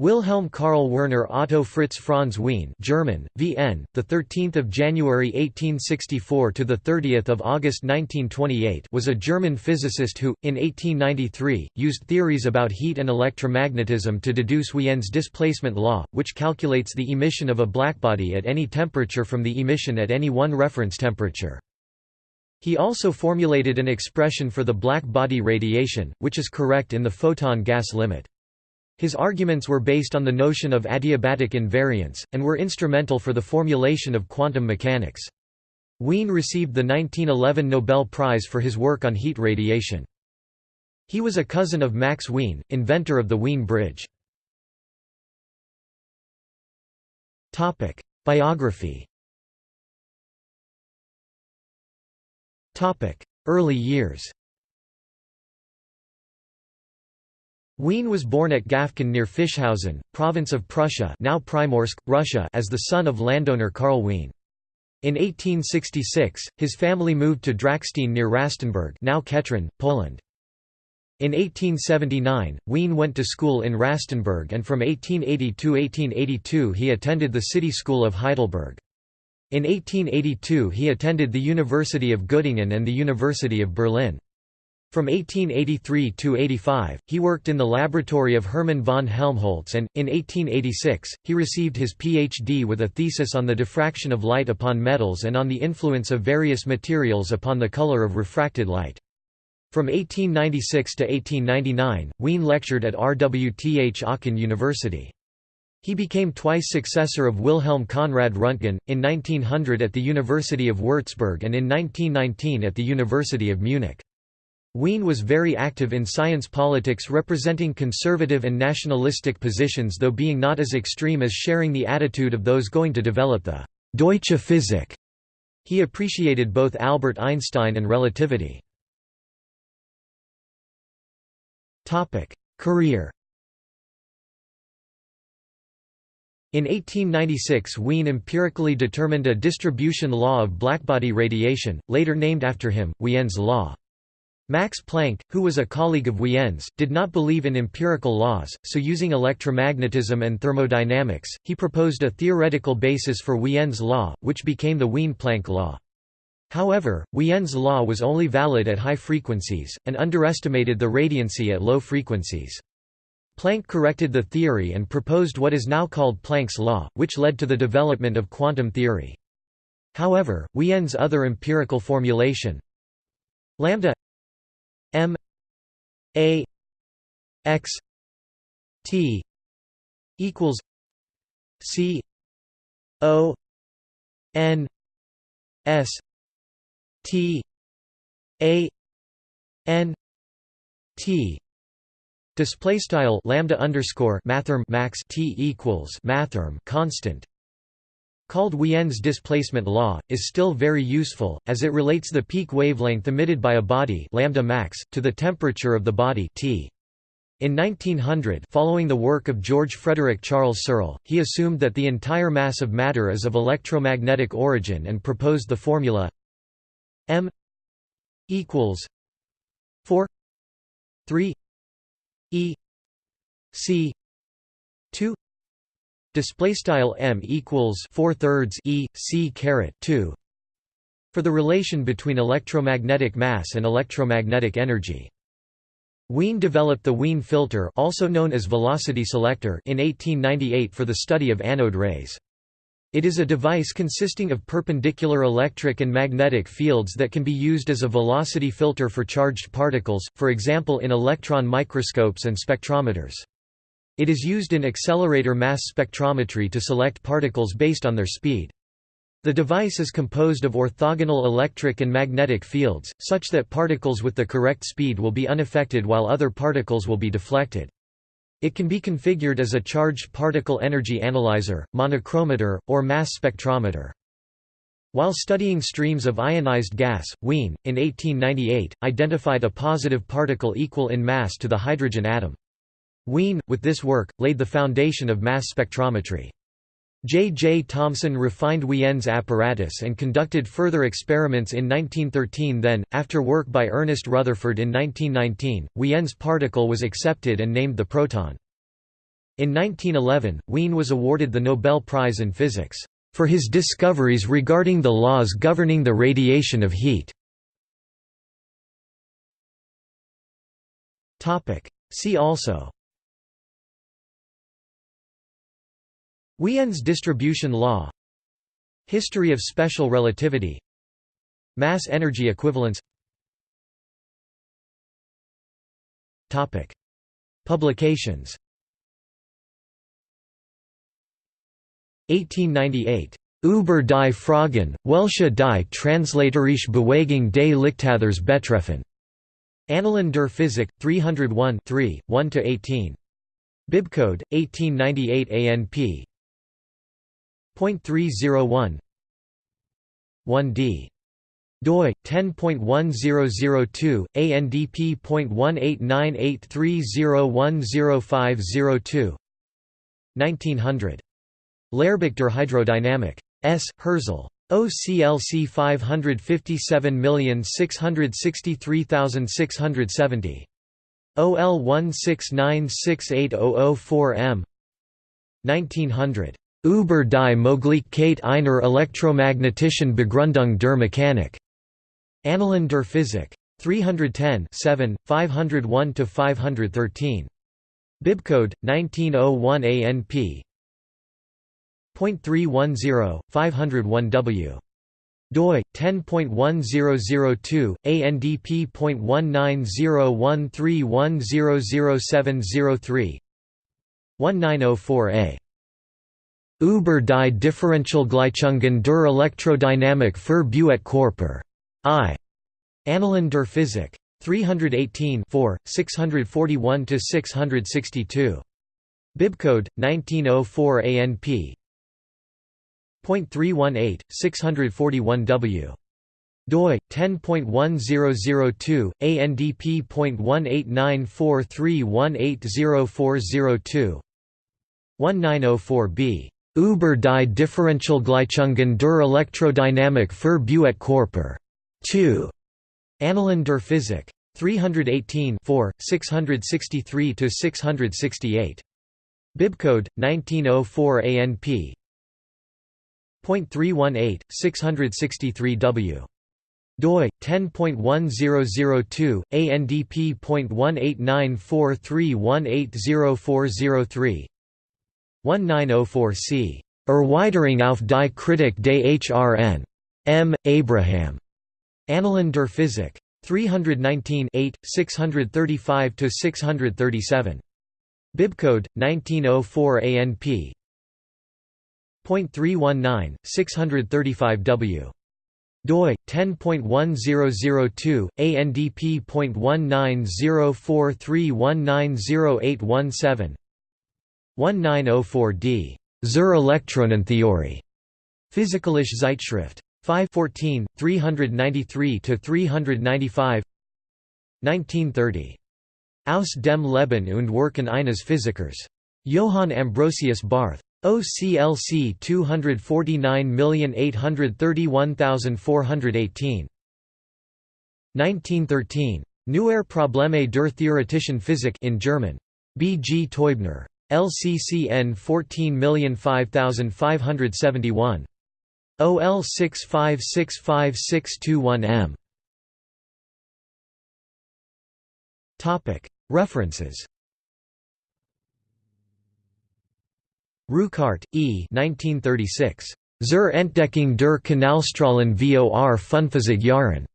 Wilhelm Karl Werner Otto Fritz Franz Wien German, VN, the 13th of January 1864 to the 30th of August 1928 was a German physicist who, in 1893, used theories about heat and electromagnetism to deduce Wien's displacement law, which calculates the emission of a blackbody at any temperature from the emission at any one reference temperature. He also formulated an expression for the black body radiation, which is correct in the photon gas limit. His arguments were based on the notion of adiabatic invariance, and were instrumental for the formulation of quantum mechanics. Wien received the 1911 Nobel Prize for his work on heat radiation. He was a cousin of Max Wien, inventor of the Wien Bridge. Biography Early years Wien was born at Gaffken near Fischhausen, province of Prussia now Primorsk, Russia as the son of landowner Karl Wien. In 1866, his family moved to Drackstein near Rastenburg now Kętrzyn, Poland. In 1879, Wien went to school in Rastenburg and from 1880–1882 he attended the city school of Heidelberg. In 1882 he attended the University of Göttingen and the University of Berlin. From 1883 to 85, he worked in the laboratory of Hermann von Helmholtz and, in 1886, he received his Ph.D. with a thesis on the diffraction of light upon metals and on the influence of various materials upon the color of refracted light. From 1896 to 1899, Wien lectured at RWTH Aachen University. He became twice successor of Wilhelm Conrad Röntgen, in 1900 at the University of Würzburg and in 1919 at the University of Munich. Wien was very active in science politics representing conservative and nationalistic positions though being not as extreme as sharing the attitude of those going to develop the «Deutsche Physik». He appreciated both Albert Einstein and relativity. Career In 1896 Wien empirically determined a distribution law of blackbody radiation, later named after him, Wien's law. Max Planck, who was a colleague of Wien's, did not believe in empirical laws, so using electromagnetism and thermodynamics, he proposed a theoretical basis for Wien's law, which became the Wien-Planck law. However, Wien's law was only valid at high frequencies, and underestimated the radiancy at low frequencies. Planck corrected the theory and proposed what is now called Planck's law, which led to the development of quantum theory. However, Wien's other empirical formulation lambda M A X T equals C O N S T A N T. Display style lambda underscore mathrm max t equals mathrm constant called Wien's displacement law, is still very useful, as it relates the peak wavelength emitted by a body lambda max, to the temperature of the body T. In 1900 following the work of George Frederick Charles Searle, he assumed that the entire mass of matter is of electromagnetic origin and proposed the formula m equals 4 3 e c 2 Display style m equals four thirds e c caret two for the relation between electromagnetic mass and electromagnetic energy. Wien developed the Wien filter, also known as velocity selector, in 1898 for the study of anode rays. It is a device consisting of perpendicular electric and magnetic fields that can be used as a velocity filter for charged particles, for example in electron microscopes and spectrometers. It is used in accelerator mass spectrometry to select particles based on their speed. The device is composed of orthogonal electric and magnetic fields, such that particles with the correct speed will be unaffected while other particles will be deflected. It can be configured as a charged particle energy analyzer, monochromator, or mass spectrometer. While studying streams of ionized gas, Wien, in 1898, identified a positive particle equal in mass to the hydrogen atom. Wien, with this work, laid the foundation of mass spectrometry. J. J. Thomson refined Wien's apparatus and conducted further experiments in 1913 then, after work by Ernest Rutherford in 1919, Wien's particle was accepted and named the proton. In 1911, Wien was awarded the Nobel Prize in Physics, "...for his discoveries regarding the laws governing the radiation of heat." See also Wien's distribution law History of special relativity Mass energy equivalence Topic. Publications 1898. Über die Fragen, welche die translatorische Bewegung des Lichtathers betreffen. Annalen der Physik, 301 3, 1–18. Bibcode, 1898 ANP. .301 1d doi 10.1002 ANDP.18983010502 1900 Lehrbuch hydrodynamic S. Hirzel. OCLC 557663670. OL 169680004M 1900. Über die Möglichkeit einer elektromagnetischen Begründung der Mechanik. Annalen der Physik. 310 7, 501–513. Bibcode, 1901 ANP. .310, 501W doi 10.1002 ANDP.19013100703 1904a Über die Differentialgleichungen der Elektrodynamik für Buet-Körper. I. Annalen der Physik. 318 641–662. Bibcode, 1904 ANP. .318, 641W doi 10.1002 ANDP.18943180402 1904b Über die Differentialgleichungen der Elektrodynamik für Buet-Körper. 2. Annalen der Physik. 318 663–668. Bibcode, 1904 ANP. .318, 663W doi 10.1002 ANDP.18943180403 1904c Erweiterung auf die Kritik des HRN. M. Abraham. Annalen der Physik. 319 635–637. Bibcode, 1904 ANP. .319, 635W doi 10.1002 ANDP.19043190817 1904d zur Elektronentheorie Physikalische Zeitschrift 514 393 to 395 1930 Aus dem Leben und Werken eines Physikers Johann Ambrosius Barth OCLC 249831418 1913 Neuer Probleme der theoretischen Physik in German B. G. Teubner LCCN 14005571 OL 6565621M References Rüchardt, E. 1936. Zur Entdeckung der Kanalstrahlen vor Funphysik Jahren.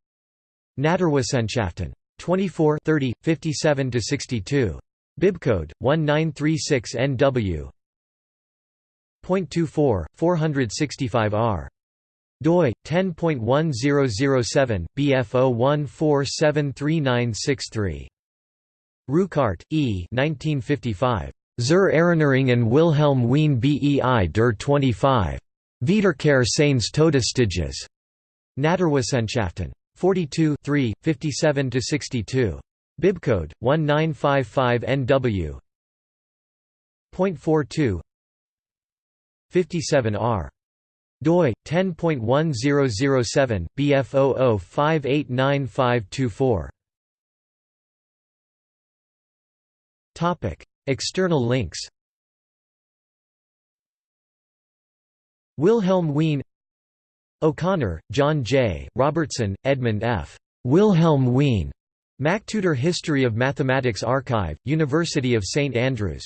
Naturwissenschaften. 24 30, 57–62. Bibcode, 1936 NW. .24, 465R. doi 10.1007 BF01473963. Rüchardt, E. 1955. Zur Erinnerung an Wilhelm Wien bei der 25. Wiederkehr seines Todesstages. Naturwissenschaften. 42 3, 57–62. Bibcode 1955NW. 0.42 57R doi 10.1007BF00589524. topic external links Wilhelm Wien O'Connor, John J. Robertson, Edmund F. Wilhelm Wien MacTutor History of Mathematics Archive, University of St Andrews.